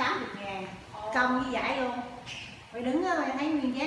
80 ngàn. Công với giải luôn. Phải đứng ờ, thấy nguyên giá